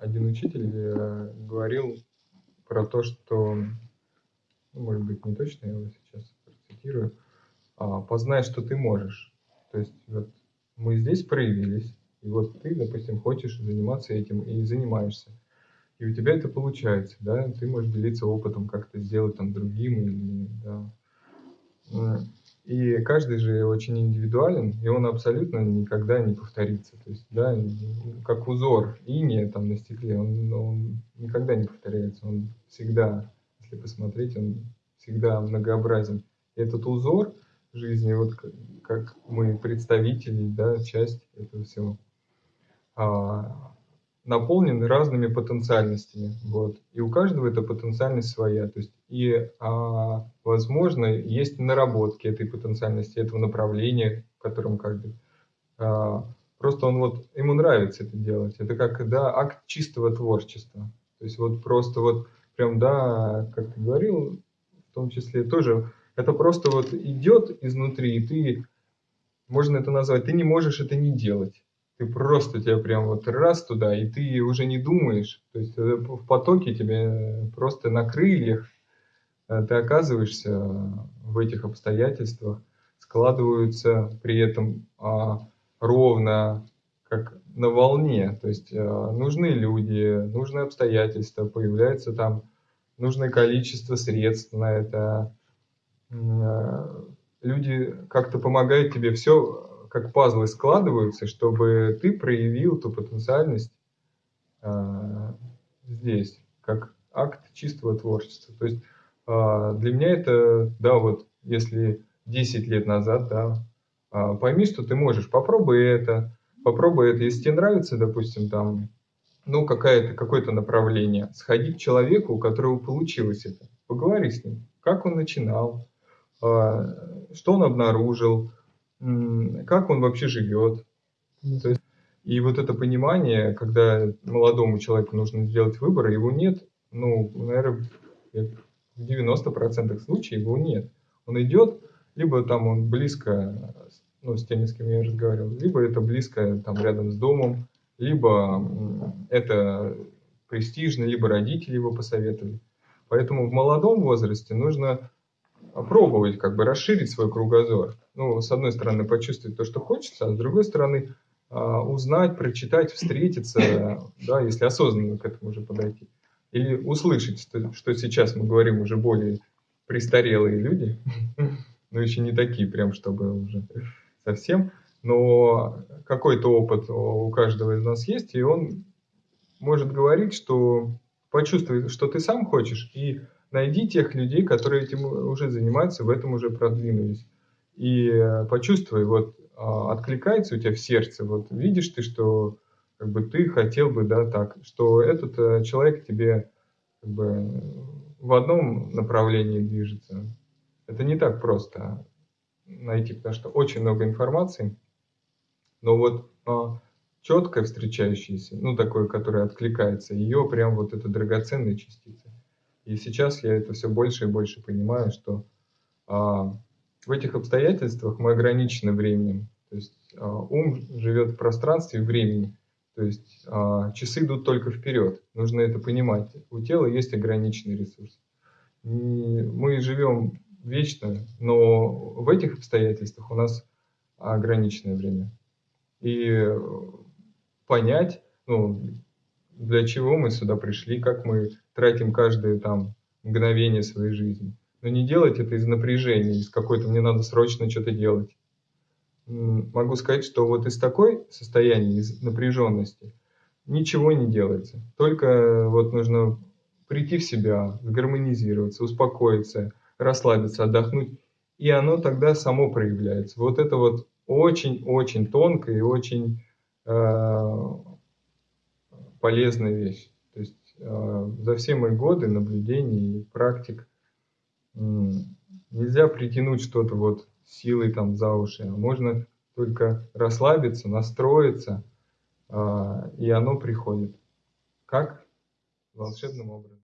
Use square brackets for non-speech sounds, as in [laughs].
один учитель э, говорил про то, что, может быть, не точно, я его сейчас процитирую, а, познай, что ты можешь. То есть вот мы здесь проявились, и вот ты, допустим, хочешь заниматься этим и занимаешься. И у тебя это получается, да, ты можешь делиться опытом, как это сделать там другим, или, да. И каждый же очень индивидуален, и он абсолютно никогда не повторится. То есть, да, как узор иния там на стекле, он, он никогда не повторяется. Он всегда, если посмотреть, он всегда многообразен. И этот узор жизни, вот как мы представители, да, часть этого всего, а, наполнен разными потенциальностями. Вот. И у каждого эта потенциальность своя. То есть, и, а, возможно, есть наработки этой потенциальности, этого направления, в котором каждый. А, просто он вот, ему нравится это делать. Это как, да, акт чистого творчества. То есть вот просто вот прям, да, как ты говорил, в том числе тоже, это просто вот идет изнутри, и ты, можно это назвать, ты не можешь это не делать ты просто тебя прям вот раз туда, и ты уже не думаешь, то есть э, в потоке тебе просто на крыльях э, ты оказываешься в этих обстоятельствах, складываются при этом а, ровно, как на волне, то есть а, нужны люди, нужны обстоятельства, появляется там нужное количество средств на это, а, люди как-то помогают тебе все как пазлы складываются, чтобы ты проявил ту потенциальность э, здесь, как акт чистого творчества. То есть э, для меня это, да, вот если 10 лет назад, да, э, пойми, что ты можешь, попробуй это, попробуй это, если тебе нравится, допустим, там, ну, какое-то какое-то направление, сходи к человеку, у которого получилось это, поговори с ним, как он начинал, что он обнаружил, как он вообще живет. То есть, и вот это понимание, когда молодому человеку нужно сделать выбор, его нет, ну, наверное, в 90% случаев его нет. Он идет, либо там он близко, ну, с теми, с кем я разговаривал, либо это близко, там, рядом с домом, либо это престижно, либо родители его посоветовали. Поэтому в молодом возрасте нужно пробовать, как бы расширить свой кругозор. Ну, с одной стороны, почувствовать то, что хочется, а с другой стороны, а, узнать, прочитать, встретиться, [coughs] да, если осознанно к этому уже подойти. Или услышать, что, что сейчас мы говорим уже более престарелые люди, [laughs] но еще не такие прям, чтобы уже совсем, но какой-то опыт у каждого из нас есть, и он может говорить, что почувствуй, что ты сам хочешь, и найди тех людей, которые этим уже занимаются, в этом уже продвинулись. И э, почувствуй, вот а, откликается у тебя в сердце, вот видишь ты, что как бы ты хотел бы, да, так, что этот э, человек тебе как бы в одном направлении движется. Это не так просто найти, потому что очень много информации, но вот а, четко встречающаяся, ну, такое, которое откликается, ее прям вот это драгоценная частица. И сейчас я это все больше и больше понимаю, что а, в этих обстоятельствах мы ограничены временем. То есть а, ум живет в пространстве и времени. То есть а, часы идут только вперед. Нужно это понимать. У тела есть ограниченный ресурс. И мы живем вечно, но в этих обстоятельствах у нас ограниченное время. И понять, ну, для чего мы сюда пришли, как мы тратим каждое там мгновение своей жизни. Но не делать это из напряжения, из какой-то мне надо срочно что-то делать. Могу сказать, что вот из такой состояния, из напряженности, ничего не делается. Только вот нужно прийти в себя, гармонизироваться, успокоиться, расслабиться, отдохнуть. И оно тогда само проявляется. Вот это вот очень-очень тонкая и очень э, полезная вещь. То есть э, за все мои годы наблюдений и практик нельзя притянуть что-то вот силой там за уши, а можно только расслабиться, настроиться, э, и оно приходит. Как? Волшебным образом.